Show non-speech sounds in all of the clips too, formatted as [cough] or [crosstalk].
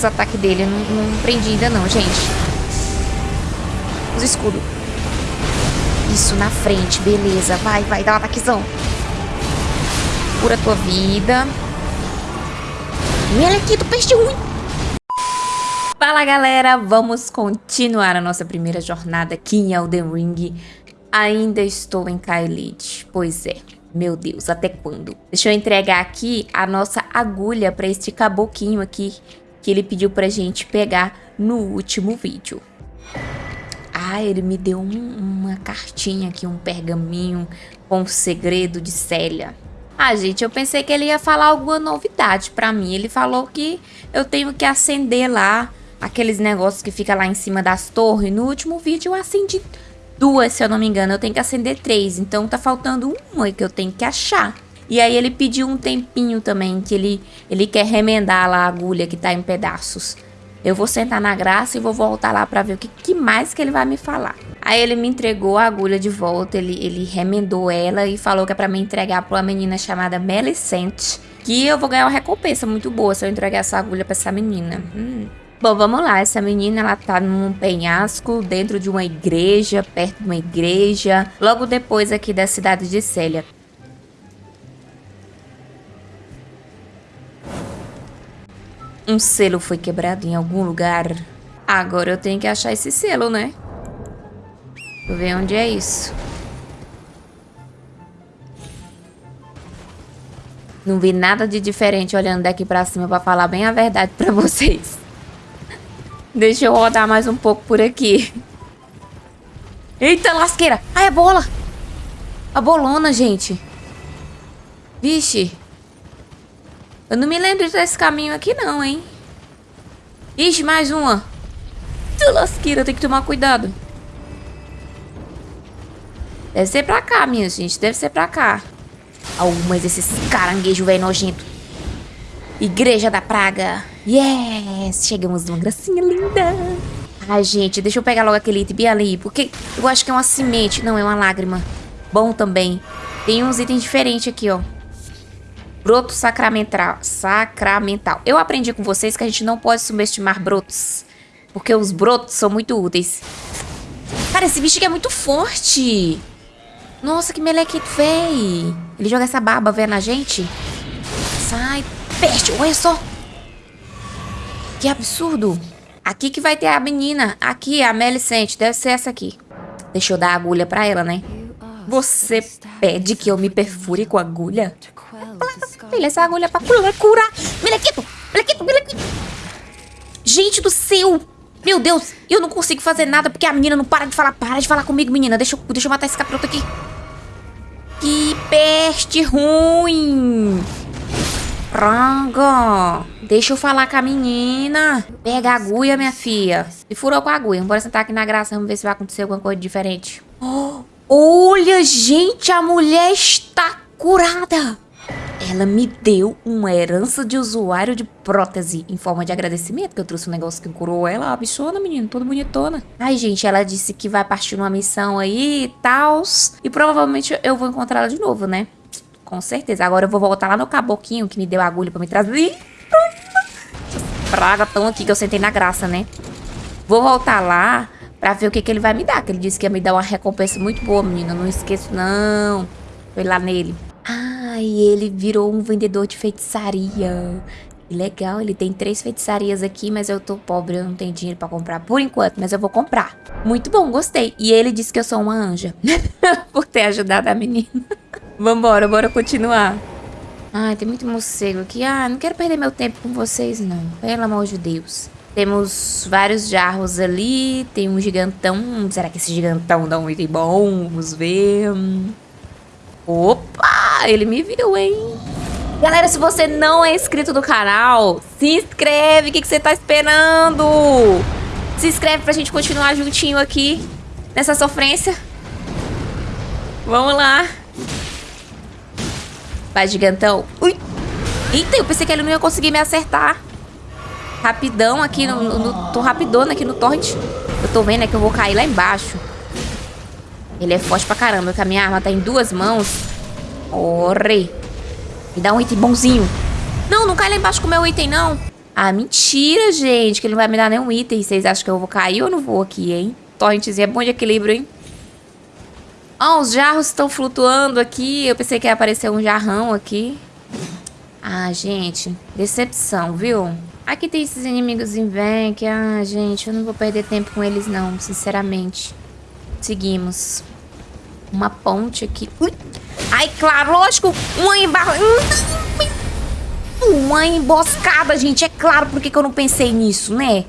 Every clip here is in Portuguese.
os ataques dele. Não, não prendi ainda não, gente. Usa escudo. Isso, na frente. Beleza. Vai, vai. Dá um ataquezão. Cura tua vida. Melequito, peixe ruim. Fala, galera. Vamos continuar a nossa primeira jornada aqui em Elden Ring. Ainda estou em Kaelid. Pois é. Meu Deus, até quando? Deixa eu entregar aqui a nossa agulha para este caboquinho aqui que ele pediu pra gente pegar no último vídeo. Ah, ele me deu um, uma cartinha aqui, um pergaminho com o segredo de Célia. Ah, gente, eu pensei que ele ia falar alguma novidade pra mim. Ele falou que eu tenho que acender lá aqueles negócios que fica lá em cima das torres. No último vídeo eu acendi duas, se eu não me engano. Eu tenho que acender três, então tá faltando uma que eu tenho que achar. E aí ele pediu um tempinho também, que ele, ele quer remendar lá a agulha que tá em pedaços. Eu vou sentar na graça e vou voltar lá pra ver o que, que mais que ele vai me falar. Aí ele me entregou a agulha de volta, ele, ele remendou ela e falou que é pra me entregar pra uma menina chamada Melicente. Que eu vou ganhar uma recompensa muito boa se eu entregar essa agulha pra essa menina. Hum. Bom, vamos lá. Essa menina, ela tá num penhasco, dentro de uma igreja, perto de uma igreja, logo depois aqui da cidade de Célia. Um selo foi quebrado em algum lugar. Agora eu tenho que achar esse selo, né? Deixa eu ver onde é isso. Não vi nada de diferente olhando daqui pra cima pra falar bem a verdade pra [laughs] vocês. Deixa eu rodar mais um pouco por aqui. Eita, lasqueira. Ai, a bola. A bolona, gente. Vixe. Eu não me lembro desse caminho aqui não, hein. Ixi, mais uma. Eita, lasqueira, tem que tomar cuidado. Deve ser pra cá, minha gente. Deve ser pra cá. Oh, mas esses caranguejos velho nojento. Igreja da Praga. Yes! Chegamos numa gracinha linda. Ai, gente, deixa eu pegar logo aquele item ali, porque eu acho que é uma semente. Não, é uma lágrima. Bom também. Tem uns itens diferentes aqui, ó. Broto sacramental. Sacramental. Eu aprendi com vocês que a gente não pode subestimar brotos. Porque os brotos são muito úteis. Cara, esse bicho aqui é muito forte. Nossa, que melequito, véi. Ele joga essa barba, velho, na gente. Sai, peste, olha só. Que absurdo. Aqui que vai ter a menina. Aqui, a Melicente. Deve ser essa aqui. Deixa eu dar a agulha pra ela, né? Você pede que eu me perfure com agulha? Filha, essa agulha pra curar. Melequito, melequito, melequito. Gente do céu. Meu Deus, eu não consigo fazer nada porque a menina não para de falar. Para de falar comigo, menina. Deixa eu, deixa eu matar esse capiroto aqui. Que peste ruim. Praga. Deixa eu falar com a menina. Pega a agulha, minha filha. E furou com a agulha. Bora sentar aqui na graça. Vamos ver se vai acontecer alguma coisa diferente. [gasps] Olha, gente. A mulher está curada. Ela me deu uma herança de usuário de prótese em forma de agradecimento, que eu trouxe um negócio que curou ela. A bichona, menina, toda bonitona. Ai, gente, ela disse que vai partir numa missão aí e tal. E provavelmente eu vou encontrar ela de novo, né? Com certeza. Agora eu vou voltar lá no caboquinho que me deu a agulha pra me trazer. Praga tão aqui que eu sentei na graça, né? Vou voltar lá pra ver o que, que ele vai me dar. Que ele disse que ia me dar uma recompensa muito boa, menina. Não esqueço, não. Foi lá nele. E ele virou um vendedor de feitiçaria. Legal, ele tem três feitiçarias aqui, mas eu tô pobre, eu não tenho dinheiro pra comprar por enquanto, mas eu vou comprar. Muito bom, gostei. E ele disse que eu sou uma anja. [laughs] por ter ajudado a menina. [laughs] Vambora, bora continuar. Ai, tem muito morcego aqui. Ah, não quero perder meu tempo com vocês, não. Pelo amor de Deus. Temos vários jarros ali. Tem um gigantão. Será que esse gigantão dá um item bom? Vamos ver. Opa! Ele me viu, hein? Galera, se você não é inscrito no canal, se inscreve. O que, que você tá esperando? Se inscreve pra gente continuar juntinho aqui nessa sofrência. Vamos lá. Vai, gigantão. Ui. Eita, eu pensei que ele não ia conseguir me acertar. Rapidão aqui no... no tô rapidona aqui no torrent. Eu tô vendo é que eu vou cair lá embaixo. Ele é forte pra caramba, que a minha arma tá em duas mãos. Ore. Me dá um item bonzinho. Não, não cai lá embaixo com o meu item, não. Ah, mentira, gente, que ele não vai me dar nenhum item. Vocês acham que eu vou cair ou não vou aqui, hein? Torrentezinho é bom de equilíbrio, hein? Ó, oh, os jarros estão flutuando aqui. Eu pensei que ia aparecer um jarrão aqui. Ah, gente, decepção, viu? Aqui tem esses inimigos em vem ah, gente, eu não vou perder tempo com eles não, sinceramente. Seguimos. Uma ponte aqui. Ui. Ai, claro, lógico, uma embarra... Uma emboscada, gente, é claro, por que eu não pensei nisso, né?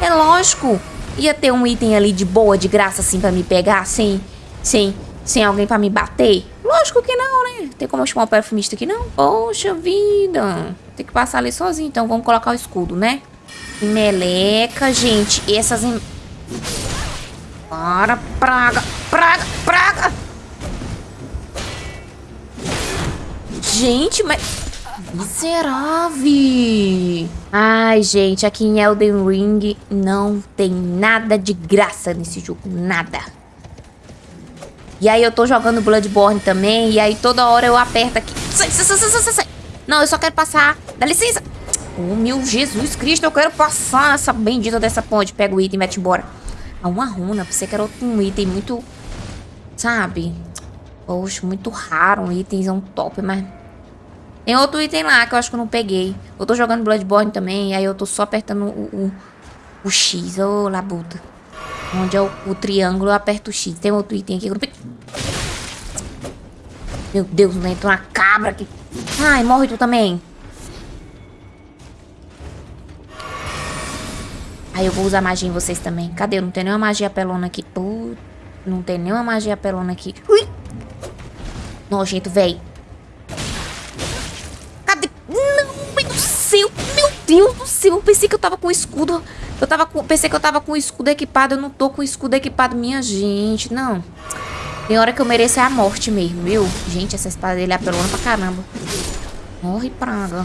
É lógico, ia ter um item ali de boa, de graça, assim, pra me pegar, sem, sem, sem alguém pra me bater. Lógico que não, né? Tem como eu chamar o perfumista aqui, não? Poxa vida. Tem que passar ali sozinho, então vamos colocar o escudo, né? Meleca, gente. Essas... Em... Para, praga, praga, praga. Gente, mas... Miserável. Ai, gente, aqui em Elden Ring não tem nada de graça nesse jogo. Nada. E aí eu tô jogando Bloodborne também. E aí toda hora eu aperto aqui. Sai, sai, sai, sai, sai. Não, eu só quero passar. Dá licença. Oh, meu Jesus Cristo, eu quero passar essa bendita dessa ponte. Pega o item e mete embora. Ah, uma runa. Pensei que era um item muito... Sabe? Poxa, muito raro. Um itemzão top, mas... Tem outro item lá que eu acho que eu não peguei. Eu tô jogando Bloodborne também. Aí eu tô só apertando o, o, o X. Ô, oh, labuta. Onde é o, o, triângulo, eu aperto o X. Tem outro item aqui. Meu Deus, né? Entrou uma cabra aqui. Ai, morre tu também. Aí eu vou usar magia em vocês também. Cadê? Não tem nenhuma magia pelona aqui. Putz, não tem nenhuma magia pelona aqui. Ui! Nojento, véi. Cadê? Não, meu do céu. Meu Deus do céu. Eu pensei que eu tava com escudo eu tava com, pensei que eu tava com escudo equipado, eu não tô com escudo equipado, minha gente, não. Tem hora que eu mereço é a morte mesmo, viu? Gente, essa espada dele é apelona pra caramba. Morre, praga.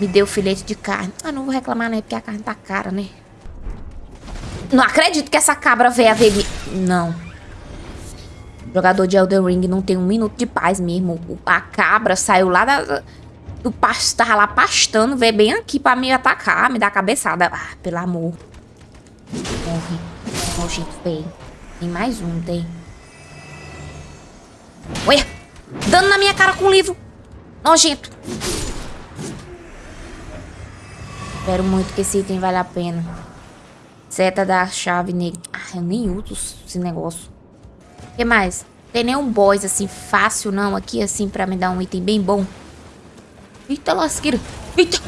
Me deu filete de carne. Ah, não vou reclamar, né? Porque a carne tá cara, né? Não acredito que essa cabra veio a ver... Não. Jogador de Elden Ring não tem um minuto de paz mesmo. A cabra saiu lá da do pasto, tava lá pastando, veio bem aqui pra me atacar, me dar cabeçada. Ah, pelo amor. Morre. Nojento, feio. Tem mais um, tem. Olha! Dando na minha cara com o livro. Nojento. Espero muito que esse item vale a pena. Seta da chave negra. Ah, eu nem uso esse negócio. O que mais? Tem nenhum boss assim fácil não aqui assim pra me dar um item bem bom. Eita lasqueira. Eita.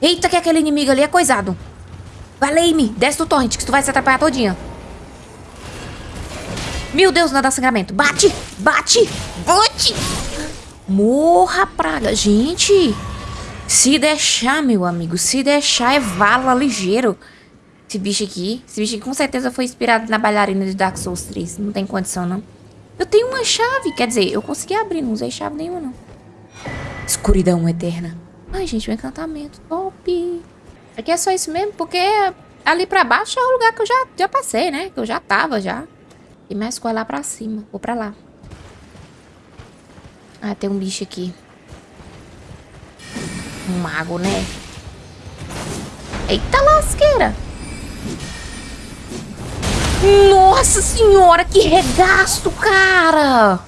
Eita que aquele inimigo ali é coisado. Valei-me. Desce do torrent que tu vai se atrapalhar todinha. Meu Deus, nada sangramento. Bate. Bate. Bate. Morra, praga. Gente. Se deixar, meu amigo. Se deixar é vala ligeiro. Esse bicho aqui. Esse bicho aqui com certeza foi inspirado na bailarina de Dark Souls 3. Não tem condição, não. Eu tenho uma chave. Quer dizer, eu consegui abrir. Não usei chave nenhuma, não. Escuridão eterna. Ai, gente, um encantamento. Top. Aqui é só isso mesmo, porque ali pra baixo é o lugar que eu já, já passei, né? Que eu já tava, já. E mais coisa lá pra cima. Vou pra lá. Ah, tem um bicho aqui. Mago, né? Eita lasqueira. Nossa senhora, que regaço, cara.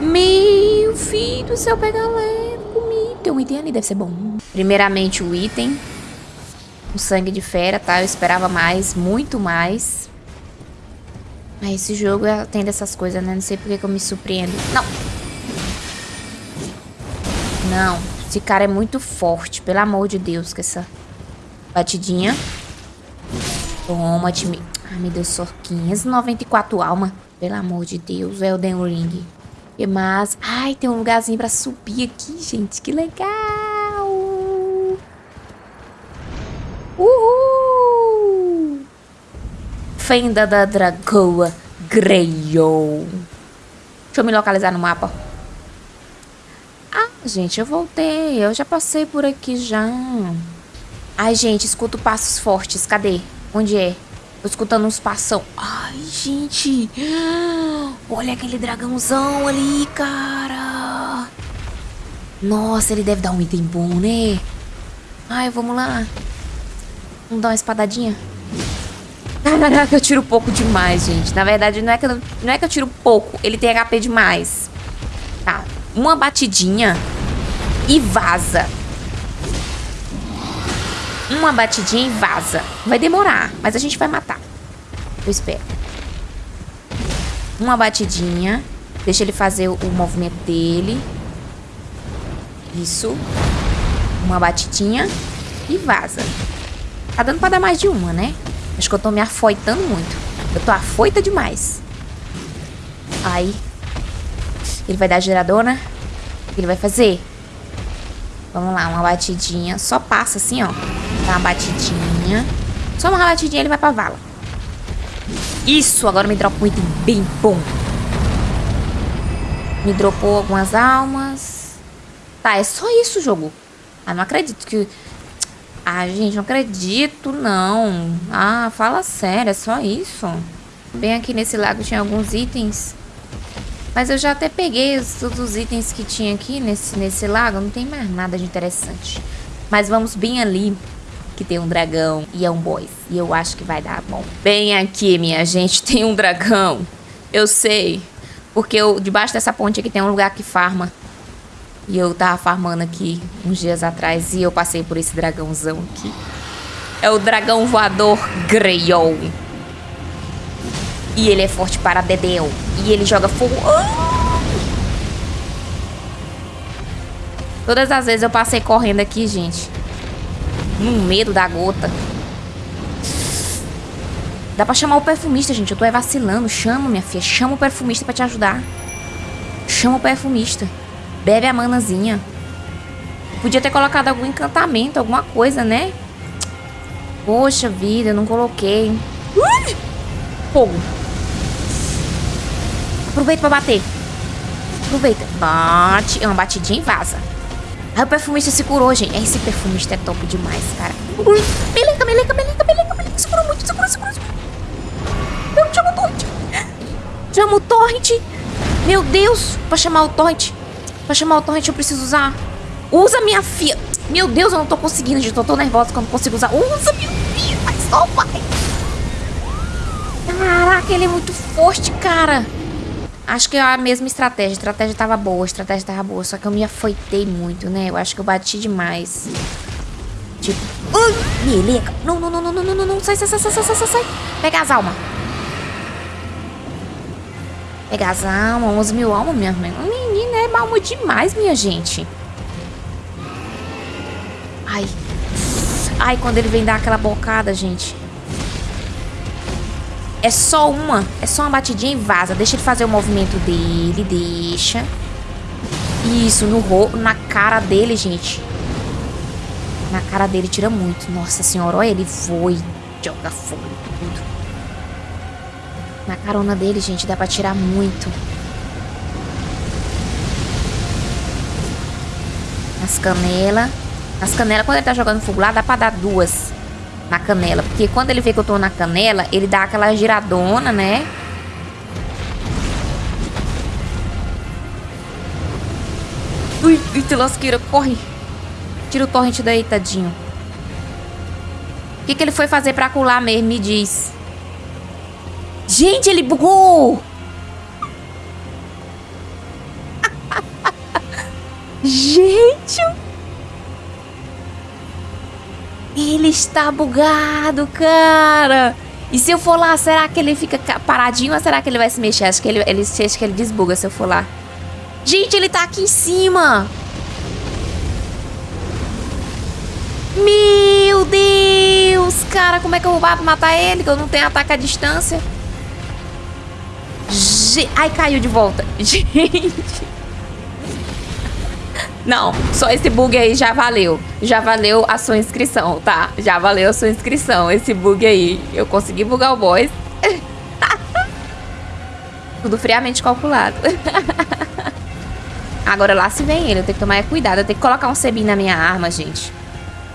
Meu filho do céu, pega leve comigo. Tem um item ali, deve ser bom. Primeiramente o item. O sangue de fera, tá? Eu esperava mais, muito mais. Mas esse jogo tem dessas coisas, né? Não sei porque que eu me surpreendo. Não! Não. Esse cara é muito forte, pelo amor de Deus, com essa batidinha. Toma, time. Ai, me deu só 594 alma. Pelo amor de Deus, Elden Ring. Que mais? Ai, tem um lugarzinho pra subir aqui, gente. Que legal! Uhul! Fenda da Dragoa Greyo. Deixa eu me localizar no mapa. Gente, eu voltei. Eu já passei por aqui já. Ai, gente, escuto passos fortes. Cadê? Onde é? Tô escutando uns passão. Ai, gente. Olha aquele dragãozão ali, cara. Nossa, ele deve dar um item bom, né? Ai, vamos lá. Vamos dar uma espadadinha. Caraca, eu tiro pouco demais, gente. Na verdade, não é que eu, não é que eu tiro pouco. Ele tem HP demais. Tá. Uma batidinha e vaza. Uma batidinha e vaza. Vai demorar, mas a gente vai matar. Eu espero. Uma batidinha. Deixa ele fazer o movimento dele. Isso. Uma batidinha e vaza. Tá dando pra dar mais de uma, né? Acho que eu tô me afoitando muito. Eu tô afoita demais. Aí. Ele vai dar. O que ele vai fazer? Vamos lá, uma batidinha. Só passa assim, ó. Dá uma batidinha. Só uma batidinha ele vai pra vala. Isso, agora me dropa um item bem bom. Me dropou algumas almas. Tá, é só isso o jogo. Ah, não acredito que... Ah, gente, não acredito, não. Ah, fala sério, é só isso. Bem aqui nesse lago tinha alguns itens. Mas eu já até peguei os, todos os itens que tinha aqui nesse, nesse lago. Não tem mais nada de interessante. Mas vamos bem ali, que tem um dragão e é um boss. E eu acho que vai dar bom. Bem aqui, minha gente, [laughs] tem um dragão. Eu sei. Porque eu, debaixo dessa ponte aqui tem um lugar que farma. E eu tava farmando aqui uns dias atrás e eu passei por esse dragãozão aqui. É o dragão voador Greyol. E ele é forte para Dedeu. E ele joga fogo. Ah! Todas as vezes eu passei correndo aqui, gente. No medo da gota. Dá pra chamar o perfumista, gente. Eu tô é vacilando. Chama, minha filha. Chama o perfumista pra te ajudar. Chama o perfumista. Bebe a manazinha. Podia ter colocado algum encantamento, alguma coisa, né? Poxa vida, eu não coloquei. Ui! Fogo. Aproveita pra bater. Aproveita. Bate. É uma batidinha e vaza. Aí o perfumista se curou, gente. Esse perfumista é top demais, cara. Ui. Meleca, meleca, meleca, meleca, meleca. Segura muito, segura, segura, segura. Eu chamo o torrent. Chama o torrent. Meu Deus. Pra chamar o torrent. Pra chamar o torrent eu preciso usar. Usa minha filha. Meu Deus, eu não tô conseguindo, gente. Eu tô nervosa quando consigo usar. Usa minha filha. Vai só, pai. Caraca, ele é muito forte, cara. Acho que é a mesma estratégia. A estratégia tava boa, a estratégia tava boa. Só que eu me afoitei muito, né? Eu acho que eu bati demais. Tipo... Ai, meleca. Não, não, não, não, não, não, não. Sai, sai, sai, sai, sai, sai, sai. Pega as almas. Pega as almas. 11 mil almas, minha mãe. Menina, é alma demais, minha gente. Ai. Ai, quando ele vem dar aquela bocada, gente. É só uma. É só uma batidinha e vaza. Deixa ele fazer o movimento dele. Deixa. Isso, no ro na cara dele, gente. Na cara dele tira muito. Nossa senhora, olha ele e joga fogo tudo. Na carona dele, gente, dá pra tirar muito. Nas canelas. Nas canelas, quando ele tá jogando fogo lá, dá pra dar duas na canela. Porque quando ele vê que eu tô na canela, ele dá aquela giradona, né? Ui, ui, lasqueira, corre. Tira o torrent daí, tadinho. O que, que ele foi fazer pra colar mesmo? Me diz. Gente, ele bugou! [laughs] Gente, ele está bugado, cara. E se eu for lá, será que ele fica paradinho ou será que ele vai se mexer? Acho que ele, ele, acho que ele desbuga se eu for lá. Gente, ele tá aqui em cima. Meu Deus, cara, como é que eu vou matar ele? Que eu não tenho ataque à distância. Ai, caiu de volta. [laughs] Gente. Não, só esse bug aí já valeu. Já valeu a sua inscrição, tá? Já valeu a sua inscrição, esse bug aí. Eu consegui bugar o boss. [laughs] Tudo friamente calculado. [laughs] Agora lá se vem ele, eu tenho que tomar cuidado. Eu tenho que colocar um sebim na minha arma, gente.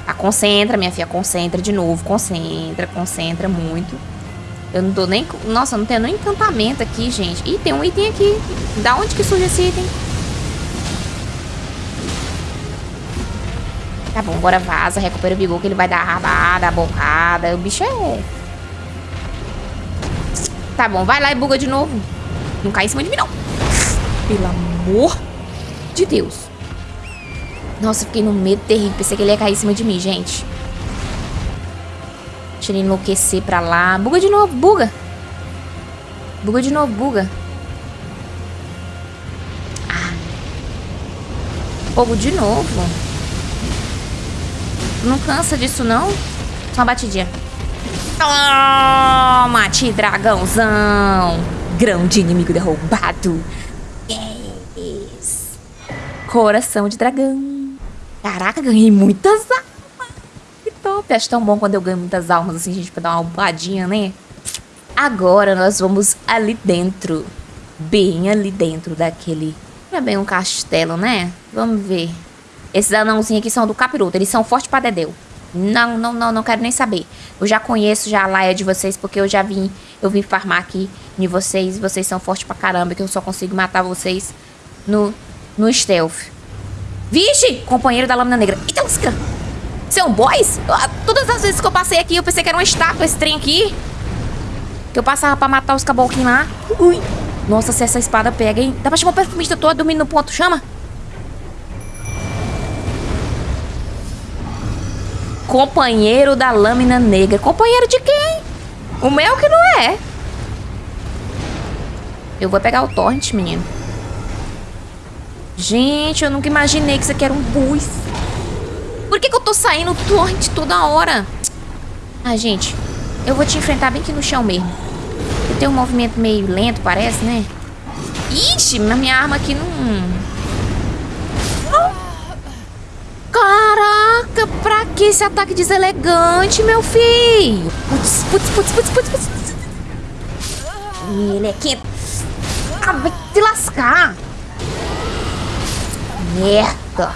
Ah, concentra, minha filha, concentra de novo. Concentra, concentra muito. Eu não tô nem... Nossa, não tenho nem encantamento aqui, gente. Ih, tem um item aqui. Da onde que surge esse item? Tá bom, agora vaza, recupera o vigor que ele vai dar a rabada, a bocada. O bicho é... Tá bom, vai lá e buga de novo. Não cai em cima de mim, não. Pelo amor de Deus. Nossa, fiquei no medo terrível. Pensei que ele ia cair em cima de mim, gente. Deixa ele enlouquecer pra lá. Buga de novo, buga. Buga de novo, buga. Ah. Fogo de novo. Não cansa disso, não? Só uma batidinha. Toma, te dragãozão. Grão de inimigo derrubado. Yes. Coração de dragão. Caraca, ganhei muitas almas. Que top. Acho tão bom quando eu ganho muitas almas assim, gente, pra dar uma upladinha, né? Agora nós vamos ali dentro. Bem ali dentro daquele... Não é bem um castelo, né? Vamos ver. Esses anãozinhos aqui são do capiroto. Eles são fortes pra dedéu. Não, não, não, não quero nem saber. Eu já conheço já a laia de vocês, porque eu já vim, eu vim farmar aqui em vocês. Vocês são fortes pra caramba, que eu só consigo matar vocês no, no stealth. Vixe! Companheiro da lâmina negra. Eita, lasca! Um boys? Ah, todas as vezes que eu passei aqui, eu pensei que era uma estátua esse trem aqui. Que eu passava pra matar os caboclinhos lá. Ui. Nossa, se essa espada pega, hein? Dá pra chamar o perfumista todo dormindo no ponto. Chama. Companheiro da lâmina negra. Companheiro de quem? O meu que não é. Eu vou pegar o torrent, menino. Gente, eu nunca imaginei que isso aqui era um bus. Por que, que eu tô saindo torrent toda hora? Ah, gente, eu vou te enfrentar bem aqui no chão mesmo. Eu tenho um movimento meio lento, parece, né? Ixi, minha arma aqui não... Caraca, pra que esse ataque deselegante, meu filho? Putz, putz, putz, putz, putz, putz. Ele é quente. Ah, vai te lascar. Merda.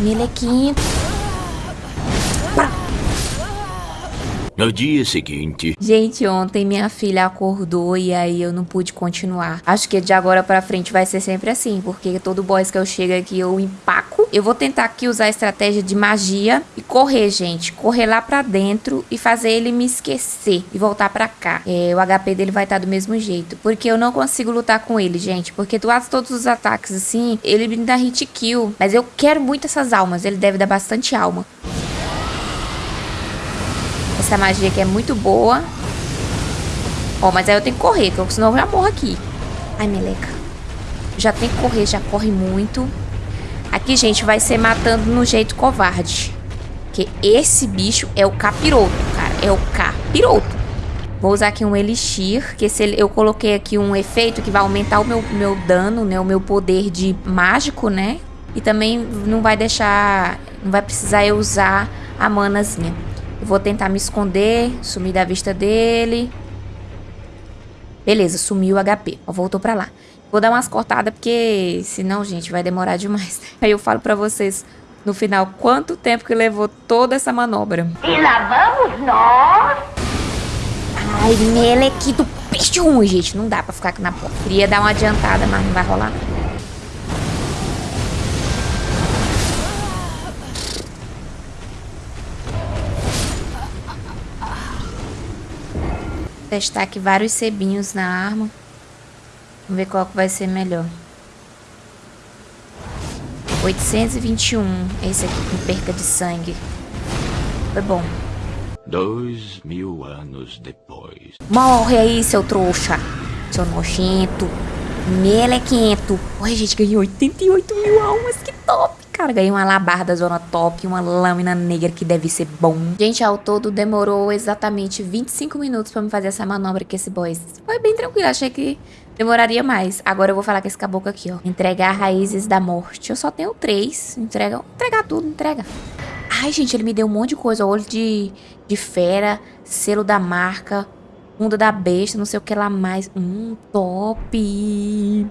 Melequinto. No dia seguinte... Gente, ontem minha filha acordou e aí eu não pude continuar. Acho que de agora pra frente vai ser sempre assim, porque todo boss que eu chego aqui eu empaco. Eu vou tentar aqui usar a estratégia de magia e correr, gente. Correr lá pra dentro e fazer ele me esquecer e voltar pra cá. É, o HP dele vai estar do mesmo jeito, porque eu não consigo lutar com ele, gente. Porque faz todos os ataques assim, ele me dá hit kill. Mas eu quero muito essas almas, ele deve dar bastante alma. Essa magia aqui é muito boa. Ó, mas aí eu tenho que correr, porque senão eu já morro aqui. Ai, meleca. Já tem que correr, já corre muito. Aqui, gente, vai ser matando no jeito covarde. Porque esse bicho é o capiroto, cara. É o capiroto. Vou usar aqui um elixir, que eu coloquei aqui um efeito que vai aumentar o meu, meu dano, né? O meu poder de mágico, né? E também não vai deixar... Não vai precisar eu usar a manazinha. Eu vou tentar me esconder, sumir da vista dele. Beleza, sumiu o HP. Ó, voltou pra lá. Vou dar umas cortadas, porque senão, gente, vai demorar demais. Aí eu falo pra vocês no final quanto tempo que levou toda essa manobra. E lá vamos nós! Ai, melequito peixe ruim, gente. Não dá pra ficar aqui na porta. Queria dar uma adiantada, mas não vai rolar não. Testar aqui vários sebinhos na arma. Vamos ver qual que vai ser melhor. 821. Esse aqui com perca de sangue. Foi bom. Dois mil anos depois. Morre aí, seu trouxa. Seu nojento. Melequento. Oi, gente, ganhei 88 mil almas. Que Ganhei uma labarda zona top, uma lâmina negra que deve ser bom. Gente, ao todo demorou exatamente 25 minutos pra me fazer essa manobra com esse boss. Foi bem tranquilo, achei que demoraria mais. Agora eu vou falar com esse caboclo aqui, ó. Entregar raízes da morte. Eu só tenho três. Entrega, entregar tudo, entrega. Ai, gente, ele me deu um monte de coisa. Olho de, de fera, selo da marca, mundo da besta, não sei o que lá mais. Hum, top.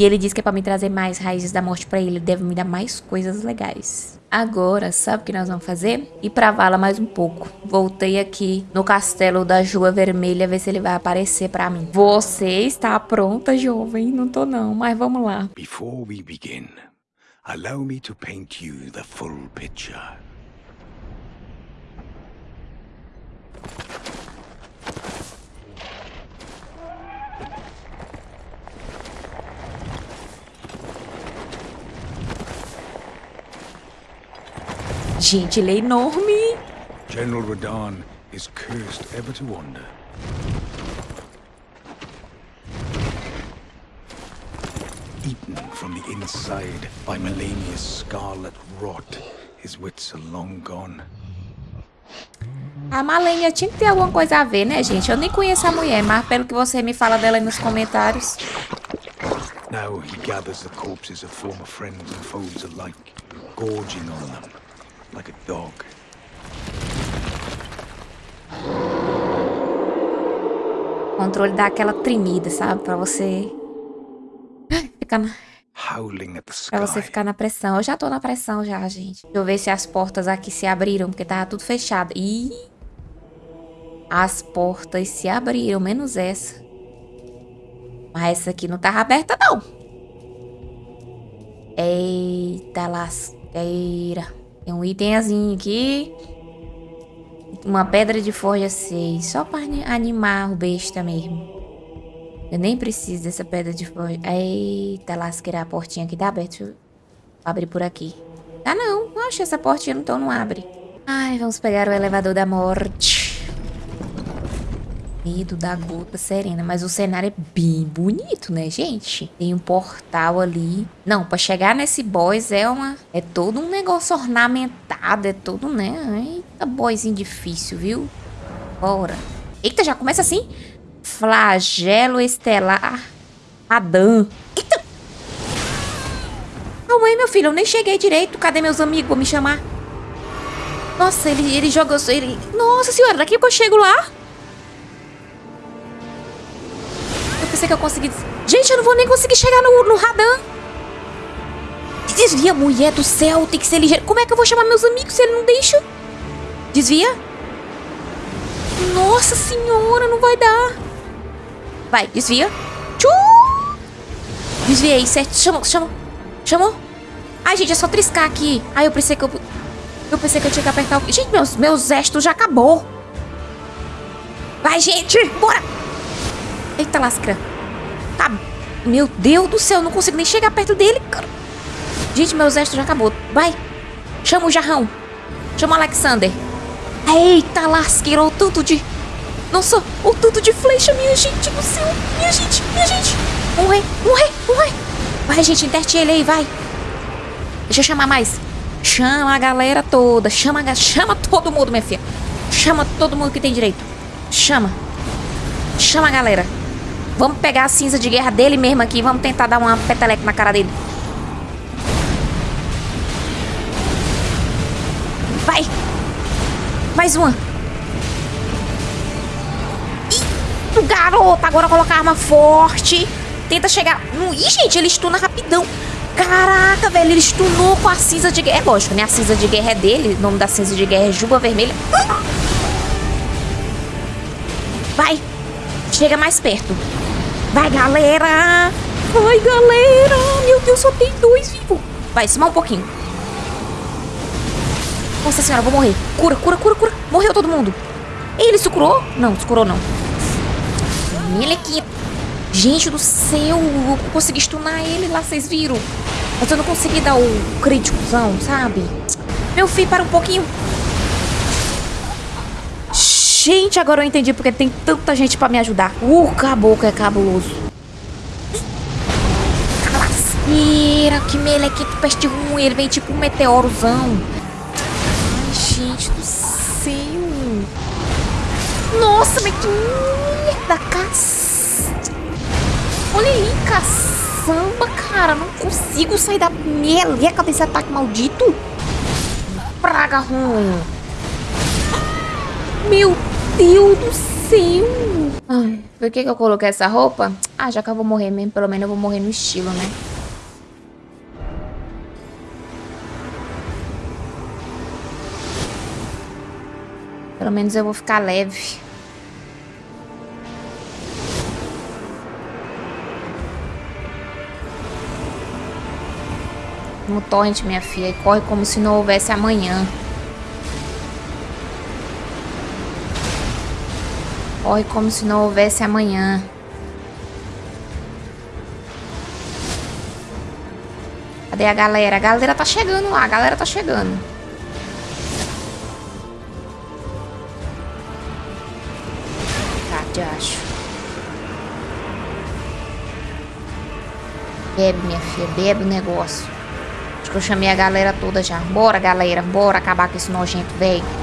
E ele disse que é pra me trazer mais raízes da morte pra ele. Ele deve me dar mais coisas legais. Agora, sabe o que nós vamos fazer? Ir pra vala mais um pouco. Voltei aqui no castelo da Jua Vermelha, ver se ele vai aparecer pra mim. Você está pronta, jovem? Não tô não, mas vamos lá. Before we begin, Allow me to paint you the full picture. Gente, ele é enorme. General Radahn is cursed ever to wander. Eaten from the inside by Melania's scarlet rot, his wits are long gone. A Malenia tinha que ter alguma coisa a ver, né, gente? Eu nem conheço a mulher, mas pelo que você me fala dela aí nos comentários... Now he gathers the corpses of former friends and foes alike, gorging on them like a dog. O controle dá aquela tremida, sabe? Pra você... Ficar na... Howling at the sky. Pra você ficar na pressão. Eu já tô na pressão já, gente. Deixa eu ver se as portas aqui se abriram, porque tava tudo fechado. Ih! As portas se abriram, menos essa. Mas essa aqui não tava aberta, não. Eita lasqueira. Tem um itemzinho aqui. Uma pedra de forja 6. Só pra animar o besta mesmo. Eu nem preciso dessa pedra de forja. Eita lasqueira, a portinha aqui tá aberta. Deixa eu abrir por aqui. Ah, não. Oxe, essa portinha então não abre. Ai, vamos pegar o elevador da morte. Medo da gota serena. Mas o cenário é bem bonito, né, gente? Tem um portal ali. Não, pra chegar nesse boss é uma... É todo um negócio ornamentado. É todo, né? Eita, boyzinho difícil, viu? Bora. Eita, já começa assim? Flagelo estelar. Adã. Eita! Calma aí, meu filho. Eu nem cheguei direito. Cadê meus amigos? Vou me chamar. Nossa, ele, ele jogou... Ele... Nossa senhora, daqui que eu chego lá... pensei que eu consegui... Gente, eu não vou nem conseguir chegar no, no Radan. Desvia, mulher do céu, tem que ser ligeiro. Como é que eu vou chamar meus amigos se ele não deixa? Desvia. Nossa senhora, não vai dar. Vai, desvia. Tchum! Desviei, certo. Chamou, chamou. Chamou? Ai, gente, é só triscar aqui. Ai, eu pensei que eu... Eu pensei que eu tinha que apertar o... Gente, meus, meus gestos já acabou. Vai, gente, bora. Eita lasca. Tá. Meu Deus do céu, não consigo nem chegar perto dele, cara. Gente, meu exército já acabou. Vai. Chama o jarrão. Chama o Alexander. Eita lasqueira, o tanto de... Nossa, o tanto de flecha, minha gente do céu. Minha gente, minha gente. Morre, morre, morre. Vai, gente, interte ele aí, vai. Deixa eu chamar mais. Chama a galera toda. Chama, chama todo mundo, minha filha. Chama todo mundo que tem direito. Chama. Chama a galera. Vamos pegar a cinza de guerra dele mesmo aqui. Vamos tentar dar uma peteleca na cara dele. Vai. Mais uma. Ih, garoto. Agora colocar arma forte. Tenta chegar... Ih, gente, ele estuna rapidão. Caraca, velho, ele stunou com a cinza de guerra. É lógico, né? A cinza de guerra é dele. O nome da cinza de guerra é Juba Vermelha. Vai. Chega mais perto. Vai, galera! Vai, galera! Meu Deus, só tem dois vivos. Vai, cima um pouquinho. Nossa senhora, vou morrer. Cura, cura, cura, cura. Morreu todo mundo. Ele se curou? Não, se curou não. Melequinha. Gente do céu, eu consegui stunar ele lá, vocês viram? Mas eu não consegui dar o críticozão, sabe? Meu filho, para um pouquinho. Gente, agora eu entendi porque tem tanta gente pra me ajudar. O caboclo é cabuloso. Lasqueira, que melequito peste ruim. Ele vem tipo um meteorozão. Ai, gente do céu. Nossa, mas que merda, caça. Olha aí, caçamba, cara. Não consigo sair da meleca desse ataque maldito. Praga ruim. Meu Deus do céu! Ai, por que, que eu coloquei essa roupa? Ah, já que eu vou morrer mesmo, pelo menos eu vou morrer no estilo, né? Pelo menos eu vou ficar leve. No torrent, minha filha. E corre como se não houvesse amanhã. Corre como se não houvesse amanhã. Cadê a galera? A galera tá chegando lá. A galera tá chegando. Tá, já acho. Bebe, minha filha. Bebe o negócio. Acho que eu chamei a galera toda já. Bora, galera. Bora acabar com esse nojento, velho.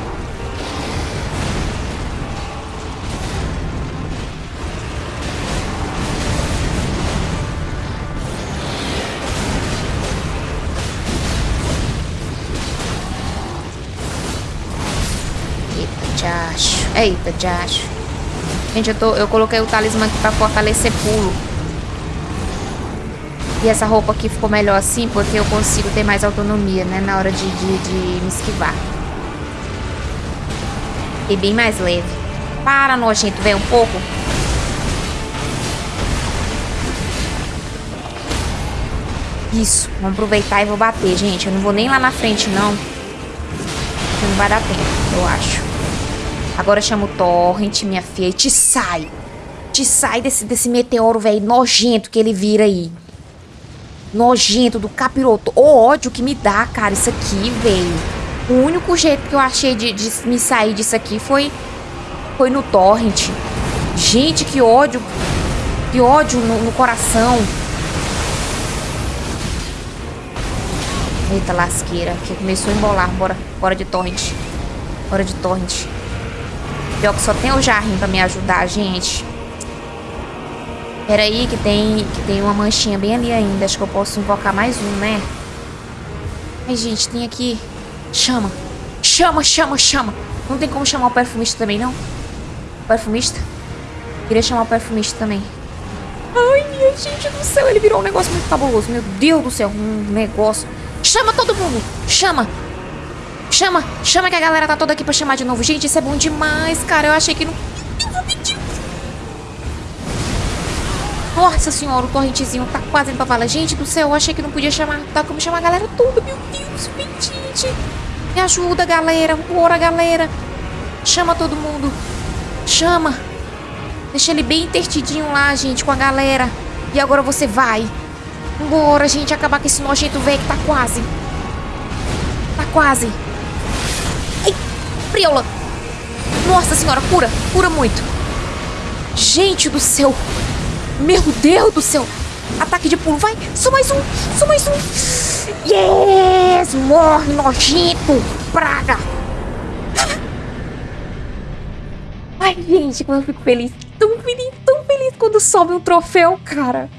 Eita, Jacho. Gente, eu, tô, eu coloquei o talismã aqui pra fortalecer pulo. E essa roupa aqui ficou melhor assim porque eu consigo ter mais autonomia, né? Na hora de, de, de me esquivar. E bem mais leve. Para, nojento, vem um pouco. Isso, vamos aproveitar e vou bater, gente. Eu não vou nem lá na frente, não. Não vai dar tempo, eu acho. Agora chama o Torrent, minha filha, e te sai. Te sai desse, desse meteoro, velho, nojento que ele vira aí. Nojento do capiroto. O ódio que me dá, cara, isso aqui, velho. O único jeito que eu achei de, de me sair disso aqui foi, foi no Torrent. Gente, que ódio. Que ódio no, no coração. Eita lasqueira, que começou a embolar. Bora, bora de Torrent. Bora de Torrent. Pior que só tem o Jarrim pra me ajudar, gente. Pera aí que tem, que tem uma manchinha bem ali ainda. Acho que eu posso invocar mais um, né? Ai, gente, tem aqui... Chama. Chama, chama, chama. Não tem como chamar o perfumista também, não? O perfumista? Queria chamar o perfumista também. Ai, minha gente do céu. Ele virou um negócio muito cabuloso. Meu Deus do céu. Um negócio... Chama todo mundo. Chama. Chama, chama que a galera tá toda aqui pra chamar de novo. Gente, isso é bom demais, cara. Eu achei que não... Nossa senhora, o correntezinho tá quase indo pra. Gente do céu, eu achei que não podia chamar. Tá como chamar a galera toda. Meu Deus. Me ajuda, galera. Bora, galera. Chama todo mundo. Chama. Deixa ele bem intertidinho lá, gente, com a galera. E agora você vai. Bora, gente, acabar com esse nojento velho que tá quase. Tá quase. Ai, Friola. Nossa senhora, cura. Cura muito. Gente do céu. Meu Deus do céu. Ataque de pulo. Vai. Só mais um. Só mais um. Yes. Morre, nojento. Praga. Ai, gente, como eu fico feliz. Tão feliz, tão feliz quando sobe um troféu, cara.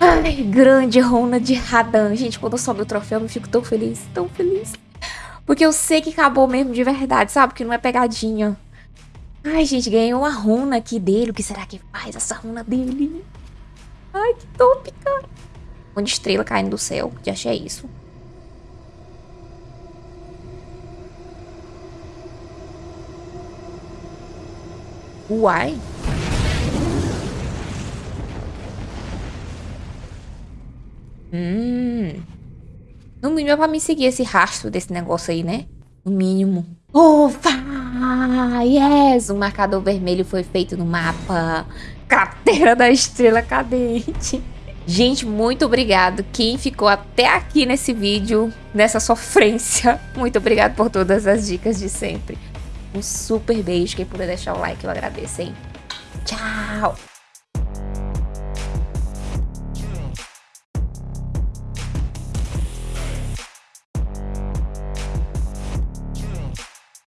Ai, grande Rona de Radan. Gente, quando sobe o troféu, eu fico tão feliz, tão feliz. Porque eu sei que acabou mesmo de verdade, sabe? Que não é pegadinha. Ai, gente, ganhei uma runa aqui dele. O que será que faz essa runa dele? Ai, que top, cara. Um de estrela caindo do céu. Já achei isso. Uai. Hum. No mínimo é pra me seguir esse rastro desse negócio aí, né? No mínimo. Ufa! Yes! O marcador vermelho foi feito no mapa. Cratera da Estrela Cadente. Gente, muito obrigado. Quem ficou até aqui nesse vídeo, nessa sofrência, [laughs] muito obrigado por todas as dicas de sempre. Um super beijo. Quem puder deixar o like, eu agradeço, hein? Tchau!